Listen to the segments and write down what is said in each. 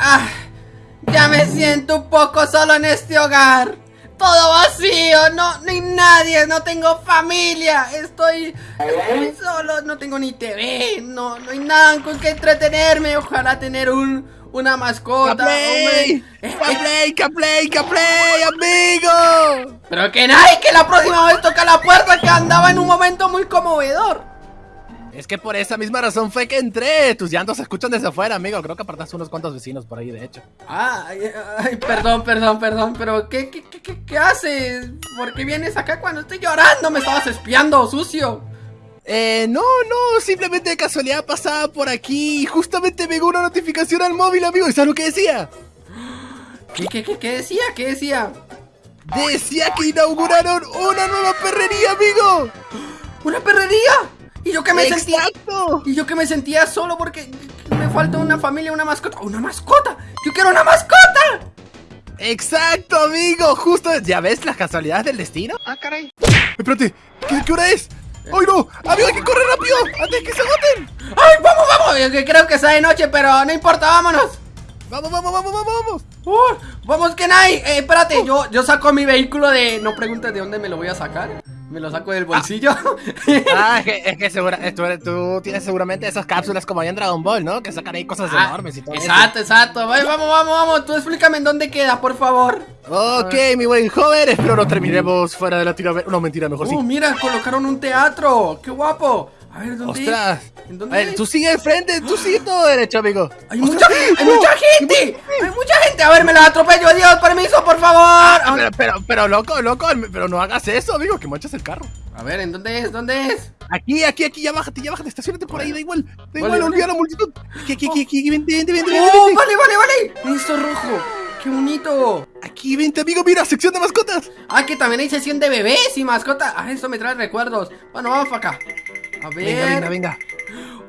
Ah, ya me siento un poco solo en este hogar. Todo vacío, no, no hay nadie, no tengo familia, estoy, estoy solo, no tengo ni TV, no, no hay nada con que entretenerme, ojalá tener un, una mascota. ¡Caplay! ¡Caplay, Caplay, Caplay, amigo! Pero que nadie, que la próxima vez toca la puerta que andaba en un momento muy conmovedor. Es que por esa misma razón fue que entré. Tus llantos se escuchan desde afuera, amigo. Creo que apartaste unos cuantos vecinos por ahí, de hecho. Ay, ay, perdón, perdón, perdón, pero ¿qué, qué, qué, qué, qué haces? ¿Por qué vienes acá cuando estoy llorando? Me estabas espiando, sucio. Eh, no, no, simplemente de casualidad pasaba por aquí y justamente me llegó una notificación al móvil, amigo. ¿Y sabes lo que decía? ¿Qué, qué, qué, qué decía? ¿Qué decía? Decía que inauguraron una nueva perrería, amigo. ¿Una perrería? ¿Y yo que me sentía? Y yo que me sentía solo porque me falta una familia, una mascota. ¡Una mascota! ¡Yo quiero una mascota! ¡Exacto, amigo! Justo, ¿ya ves las casualidades del destino? Ah, caray. Espérate, ¿qué, qué hora es? ¡Ay, no! ¡Amigo, hay que correr rápido! ¡Antes que se agoten! ¡Ay, vamos, vamos! Yo que creo que está de noche, pero no importa, vámonos. ¡Vamos, vamos, vamos, vamos, vamos! Uh, vamos, Kenai. Eh, espérate, yo, yo saco mi vehículo de. No preguntes de dónde me lo voy a sacar. Me lo saco del bolsillo. Ah, es que, es que segura, tú, tienes seguramente esas cápsulas como hay en Dragon Ball, ¿no? Que sacan ahí cosas Ah, enormes y todo eso. Exacto, exacto. Vamos, vamos, vamos. Tú explícame en dónde queda, por favor. Ok, mi buen joven, espero no terminemos fuera de Latinoamérica. No, mentira, mejor sí. Oh, mira, colocaron un teatro. ¡Qué guapo! A ver, ¿dónde ¡Ostras! ¿En A dónde ver, es? tú sigue de frente, tú sigue todo derecho, amigo. ¡Hay mucha, hay mucha gente! ¡Hay mucha gente! A ver, me la atropello. Dios, permiso, por favor. Ah, pero, pero, pero, loco, loco, pero no hagas eso, amigo, que manchas el carro. A ver, ¿en dónde es? ¿Dónde es? Aquí, aquí, aquí, ya bájate, ya bájate, estacionate por ahí, da igual. Da igual, olvida la multitud. Aquí, aquí, aquí, aquí, vente, vente, vente, vente, ¡Oh, vale, vale, vale! Esto rojo. ¡Qué bonito! Aquí, vente, amigo, mira, sección de mascotas. Ah, que también hay sesión de bebés y mascotas. Ah, eso me trae recuerdos. Bueno, vamos para acá. A ver. Venga, venga, venga.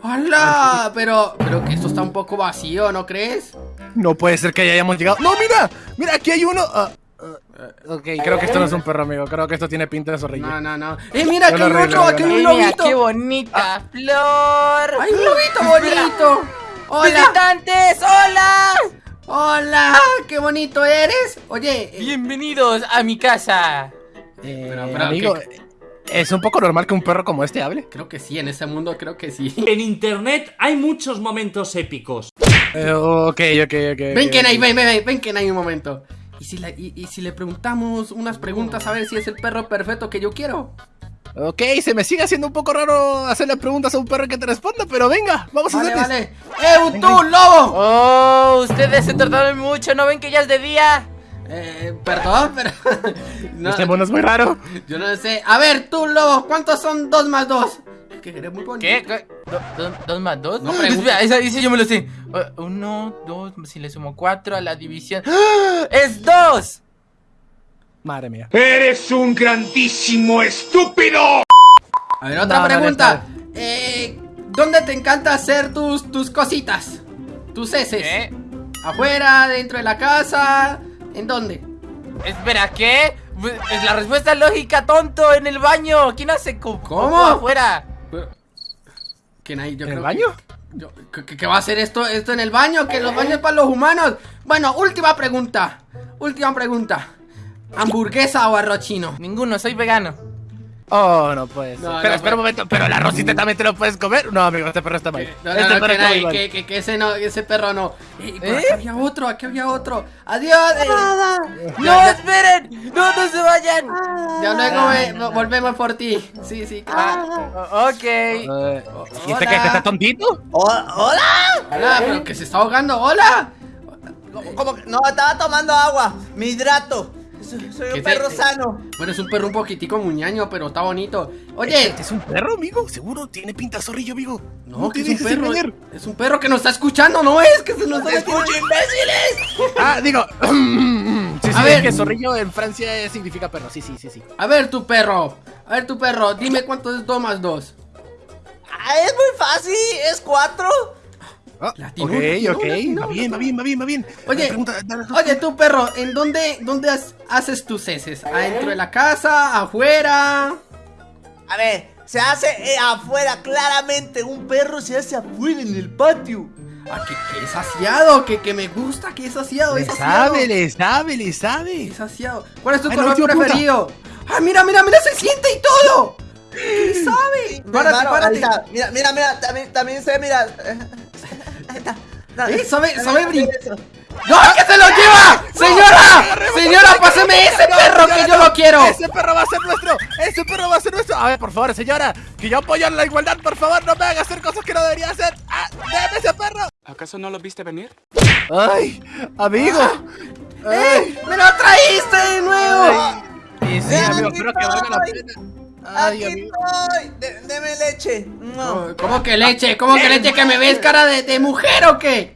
¡Hola! Pero, pero que esto está un poco vacío, ¿no crees? No puede ser que ya hayamos llegado. No, mira, mira, aquí hay uno. Ah, ah, ok, creo que esto no es un perro, amigo. Creo que esto tiene pinta de zorrillo. No, no, no. ¡Eh, mira, aquí hay otro! ¡Aquí hay un lobito! qué bonita flor. ¡Hay un lobito bonito! ¡Hola! ¡Visitantes! ¡Hola! ¡Hola! ¡Qué bonito eres! Oye, eh, Bienvenidos a mi casa. Eh, Pero, pero, amigo, ¿qué- ¿es un poco normal que un perro como este hable? creo que sí, en ese mundo creo que sí. En internet hay muchos momentos épicos. Eh, ok, ok, ok. Ven, ok, Kenai, ok. ven, ven, ven, ven, Kenai, un momento. ¿Y si, la- y, y si le preguntamos unas preguntas a ver si es el perro perfecto que yo quiero? Ok, se me sigue haciendo un poco raro hacerle preguntas a un perro que te responda, pero venga, vamos a Vale, hacerles. vale. ¡Eh, tú, lobo! Oh, ustedes se tardaron mucho, ¿no ven que ya es de día? Eh, perdón, pero... no, Este mono es muy raro. yo no sé. A ver, tú, lobo, ¿cuántos son dos más dos? Que eres muy bonito. ¿Qué? ¿Qué? ¿Do- do- ¿Dos más dos? No. Espera, esa dice yo me lo sé. Eh, Uno, dos, si le sumo cuatro a la división. ¡Ah! ¡Es dos! Madre mía. ¡Eres un grandísimo estúpido! A ver, otra No, no, pregunta. Eh, ¿dónde te encanta hacer tus, tus cositas? Tus heces. ¿Qué? ¿Afuera, dentro de la casa? ¿En dónde? Espera, ¿qué? Es la respuesta lógica, tonto, en el baño. ¿Quién hace co- ¿Cómo? afuera? ¿Quién hay? Yo ¿En el baño? que- yo- ¿qué- ¿qué, qué va a hacer esto, esto en el baño? Que los baños para los humanos. Bueno, última pregunta. Última pregunta. ¿Hamburguesa o arroz chino? Ninguno, soy vegano. Oh, no puede ser. No, espera, no espera un momento, pero el arrocito también te lo puedes comer. No, amigo, este perro está mal. No, este no, no, perro que, está mal. que, que- que ese no, ese perro no. Eh, ¿Eh? aquí había otro, aquí había otro. Adiós. eh. ¡No, ya. esperen! ¡No, no se vayan! Ya luego ve- vo- volvemos por ti. Sí, sí. claro. Ah, ok. Eh, Oh, ¿Y este que está tontito? Hola, pero que se está ahogando. Hola. ¿Cómo, cómo que- No, estaba tomando agua. Me hidrato. Soy, soy ¿Qué un te- perro sano. Bueno, es un perro un poquitico muñaño, pero está bonito. Oye, ¿Este es un perro, amigo? Seguro tiene pinta zorrillo, amigo. no, que es un perro. engañar. Es un perro que nos está escuchando, ¿no es? Que se nos está ¡Escucha, imbéciles! Ah, digo. sí, sí, A ver. que zorrillo en Francia significa perro. Sí, sí, sí, sí. A ver, tu perro. A ver, tu perro. Dime cuánto es 2 más 2. Ah, es muy fácil. Es cuatro. Ah, Latinó, ok, ok. latinó, va bien, va bien, va bien, va bien. Oye, pregunta, Oye, tu perro, ¿en dónde, dónde has- haces tus heces? ¿Adentro de la casa? ¿Afuera? A ver, se hace eh, afuera, claramente. Un perro se hace afuera en el patio. Ah, que, que es saciado, que, que me gusta, que es saciado, Le es saciado. sabe, le sabe, le sabe. Es saciado. ¿Cuál es tu Ay, color preferido? ¡Ah, mira, mira, mira! ¡Se siente y todo! ¿Qué sabe? Párate, párate. Mira, mira, mira, también, también sé, mira. Ahí está. Eh, sabe- sabe. ¡No, que se lo lleva! ¡Señora! ¡Señora, páseme ese perro que yo lo quiero! Ese perro va a ser nuestro. Ese perro va a ser nuestro. A ver, por favor, señora. Que yo apoyo la igualdad. Por favor, no me haga hacer cosas que no debería hacer. ¡Ah! ¡Déjame ese perro! ¿Acaso no lo viste venir? ¡Ay! ¡Amigo! ¡Eh! ¡Me lo traíste de nuevo! Sí, sí, amigo, espero que valga la pena. Ay, Aquí amigo. estoy. De- Deme leche. No. ¿Cómo que leche? ¿Cómo que leche? ¿Que me ves cara de, de mujer o qué?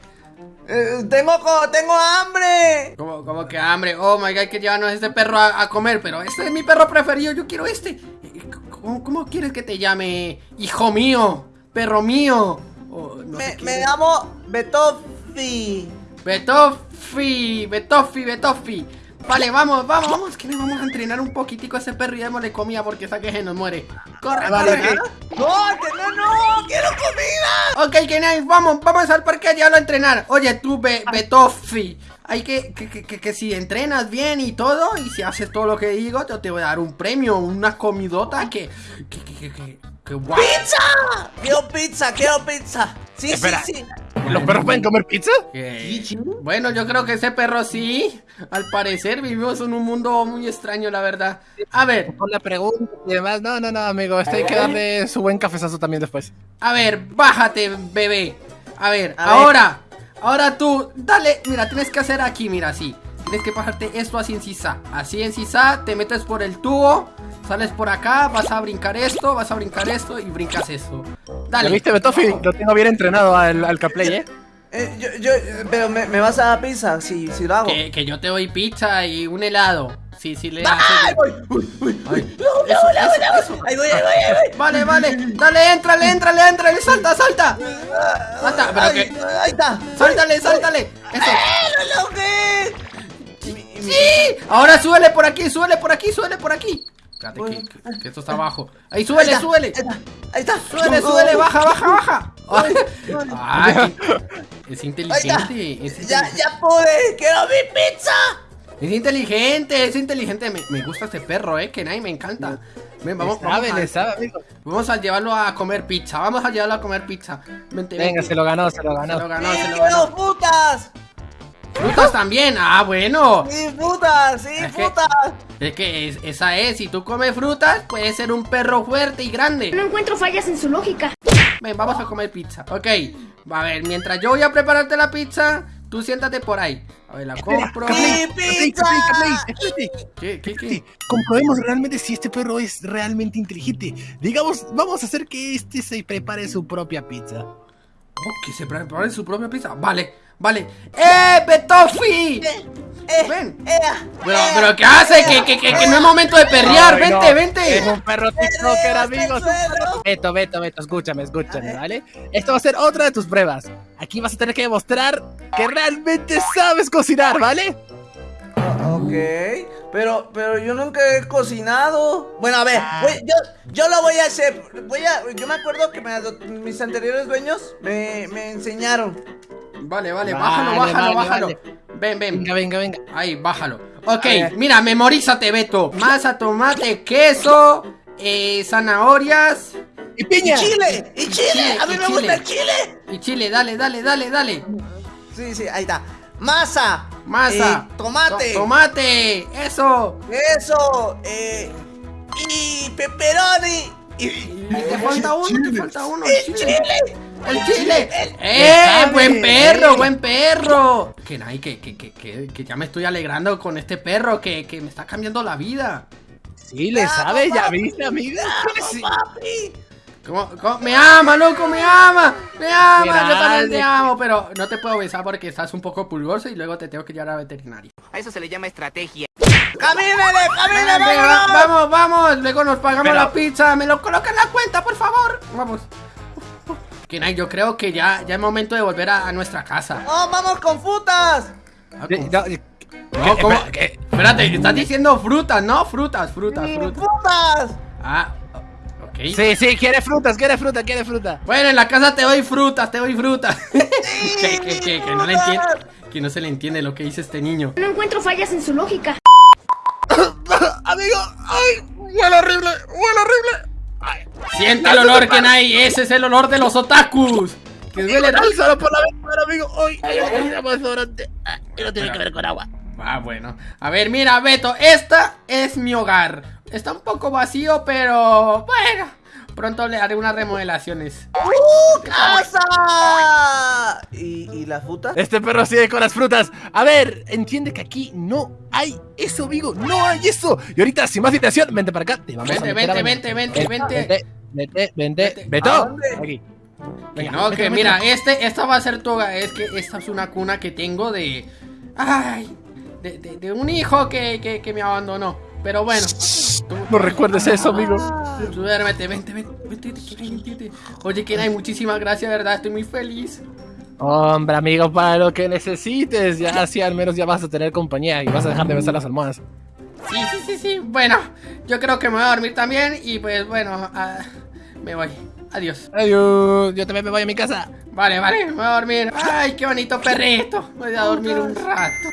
Eh, tengo, hambre. ¿Cómo, cómo que hambre? Oh my god, hay que llevarnos a este perro a, a comer, pero este es mi perro preferido, yo quiero este. ¿Cómo, cómo quieres que te llame? Hijo mío, perro mío. Oh, no Me, me llamo Betofi. Betofi, Betofi, Betofi. Vale, vamos, vamos, vamos, que le vamos a entrenar un poquitico a ese perro y démosle comida porque esa que se nos muere. Corre, Vale, corre. No, que no, no, quiero comida. Ok, Kenai, vamos, vamos al parque a llevarlo a entrenar. Oye, tú, Be Betofi, hay que que, que, que, que si entrenas bien y todo, y si haces todo lo que digo, yo te voy a dar un premio, una comidota que. que, que, que, que, que. ¡Pizza! Quiero pizza, quiero pizza. Sí, Espera. sí, sí. ¿Los perros pueden comer pizza? Bueno, yo creo que ese perro sí. Al parecer vivimos en un mundo muy extraño, la verdad. A ver, Por la pregunta y demás. No, no, no, amigo. Esto hay que darle su buen cafezazo también después. a ver, bájate, bebé. A ver, A ver. ahora, ahora tú, dale, mira, tienes que hacer aquí, mira, así. Tienes que bajarte esto así en sisa. Así en sisa, te metes por el tubo, sales por acá, vas a brincar esto, vas a brincar esto y brincas esto. ¿Lo Dale. viste, Betofi? Lo tengo bien entrenado al, al Caplay, ¿eh? Eh, yo, yo, pero me, me vas a dar pizza si, si lo hago. Que, que yo te doy pizza y un helado. Sí, sí, le ¡Ay, voy! Uy, uy, Ay, uy. No, eso, no, no, eso, no, eso. Ahí voy, ahí voy, ahí voy. Vale, vale, dale, éntrale, éntrale, éntrale, salta, salta. Salta, pero Ay, que. Ahí está. Sáltale, sáltale. Eso. ¡Eh, lo logré! Ahora súbele por aquí, súbele por aquí, súbele por aquí. Espérate que, que- que esto está abajo. Ahí, Ahí súbele, está, súbele. Ahí está, ahí está. Súbele, Oh, súbele, oh, baja, baja, baja. Ay, ay, es inteligente. Es, Ya, inteligente. ya pude. ¡Quiero mi pizza! es inteligente, es inteligente. Me, me gusta este perro, eh, que nadie me encanta. Ven, vamos, sabe, vamos, a, sabe, amigo. vamos a llevarlo a comer pizza. Vamos a llevarlo a comer pizza. Vente, Venga, vente. se lo ganó, se lo Se ganó. lo ganó, ¡Sí, se lo ganó. frutas! Frutas también. Ah, bueno. ¡Sí, frutas! ¡Sí, Es que- frutas! Es que es- esa es, si tú comes frutas, puedes ser un perro fuerte y grande. No encuentro fallas en su lógica. Ven, vamos a comer pizza. Ok, a ver, mientras yo voy a prepararte la pizza, tú siéntate por ahí. A ver, la compro. ¡Sí, pizza! ¿Qué, qué, qué? Comprobemos realmente si este perro es realmente inteligente. Digamos, vamos a hacer que este se prepare su propia pizza. Oh, que se prepare su propia pizza. Vale, vale. ¡Eh, Betofi! Eh, Ven. eh, Pero, eh, pero ¿qué hace? eh, Que, que, que, que no es momento de perrear. Ay, Vente, no. vente. Es un perro TikToker, amigos. Beto, Beto, Beto, escúchame, escúchame, ¿vale? Esto va a ser otra de tus pruebas. Aquí vas a tener que demostrar que realmente sabes cocinar, ¿vale? Ok, pero, pero yo nunca he cocinado. Bueno, a ver, voy- yo, yo lo voy a hacer. Voy a, yo me acuerdo que me mis anteriores dueños me, me enseñaron. Vale, vale, Vale, bájalo, bájalo, vale, bájalo. vale. Ven, ven. Venga, venga, venga. Ahí, bájalo. Ok, mira, memorízate, Beto. Masa, tomate, queso, eh, zanahorias ¡Y piña! ¡Chile! ¡Y chile! Chile, ¡A mí y me chile. gusta el chile! y chile. Dale, dale, dale, dale. Sí, sí, ahí está. Masa. Masa. eh, tomate. To- tomate. Eso. Eso. Eh, y pepperoni. Y, Y te falta uno, te falta uno. ¡El chile. chile! El chile. ¡Eh! sabe, ¡Buen perro! eh. ¡Buen perro! Que, nay, que, que, que, que, que ya me estoy alegrando con este perro que, que me está cambiando la vida. Sí, le Vamos, sabe, ya viste, amigo. Sí. ¡Papi! ¿Cómo, cómo? Me ama, loco, me ama, me ama, yo también te amo, pero no te puedo besar porque estás un poco pulgoso y luego te tengo que llevar a veterinario. A eso se le llama estrategia. ¡Camínele, camínele, Ven, va- vámonos! vamos, vamos, luego nos pagamos Pero- la pizza, me lo coloca en la cuenta, por favor. Vamos. Yo creo que ya, ya es momento de volver a, a nuestra casa. ¡Oh, vamos con frutas! Ah, Eh, eh, No, ¿cómo? ¿qué? Espérate, estás diciendo frutas, ¿no? Frutas, frutas, ¡Sí, frutas. ¡Frutas! Ah, ok. Sí, sí, quiere frutas, quiere fruta, quiere fruta. Bueno, en la casa te doy frutas, te doy frutas. que, que, que, que no le entiende. Que no se le entiende lo que dice este niño. No encuentro fallas en su lógica. Amigo, ay, huele horrible, huele horrible. Siente el olor que hay, ese es el olor de los otakus. Que duele solo por la ventana, amigo. Ay, ay, ay, más y no tiene que ver con agua. Ah, bueno. A ver, mira, Beto, esta es mi hogar. Está un poco vacío, pero bueno. Pronto le haré unas remodelaciones. ¡Uh, casa! ¿Y, y la fruta? Este perro sigue con las frutas. A ver, entiende que aquí no hay eso, amigo. No hay eso. Y ahorita, sin más dilación, vente para acá. Te vamos a Vente, meter a vente, bañar. vente, vente, vente. Vente, vente, vente. Vete. Beto. Aquí. Que Venga, no, vete, que vete. mira, este, esta va a ser tu hogar. Es que esta es una cuna que tengo de. Ay, de, de- de un hijo que, que, que me abandonó. Pero bueno, No recuerdes eso, amigo. duérmete, vente, vente, vente. Oye, Kenai, muchísimas gracias, verdad, estoy muy feliz. Hombre, amigo, para lo que necesites. Ya así al menos ya vas a tener compañía y vas a dejar de besar las almohadas. Sí, sí, sí, sí. Bueno, yo creo que me voy a dormir también. Y pues bueno, me voy. Adiós. Adiós. Yo también me voy a mi casa. Vale, vale, me voy a dormir. Ay, qué bonito perrito. Voy a dormir un rato.